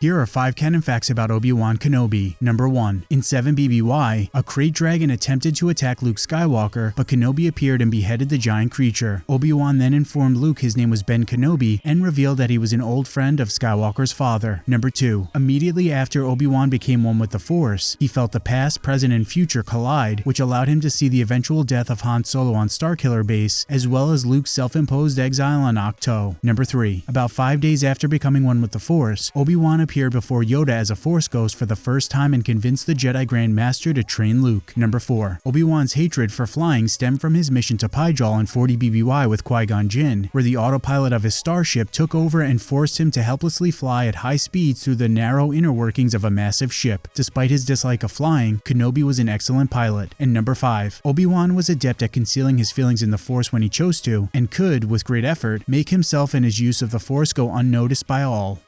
Here are 5 canon facts about Obi-Wan Kenobi. Number 1. In 7 BBY, a krayt dragon attempted to attack Luke Skywalker, but Kenobi appeared and beheaded the giant creature. Obi-Wan then informed Luke his name was Ben Kenobi and revealed that he was an old friend of Skywalker's father. Number 2. Immediately after Obi-Wan became one with the Force, he felt the past, present, and future collide, which allowed him to see the eventual death of Han Solo on Starkiller Base, as well as Luke's self-imposed exile on Ahch-To. Number 3. About 5 days after becoming one with the Force, Obi-Wan appeared before Yoda as a Force Ghost for the first time and convinced the Jedi Grand Master to train Luke. Number 4. Obi-Wan's hatred for flying stemmed from his mission to Pijal in 40 BBY with Qui-Gon Jinn, where the autopilot of his starship took over and forced him to helplessly fly at high speeds through the narrow inner workings of a massive ship. Despite his dislike of flying, Kenobi was an excellent pilot. And number 5. Obi-Wan was adept at concealing his feelings in the Force when he chose to, and could, with great effort, make himself and his use of the Force go unnoticed by all.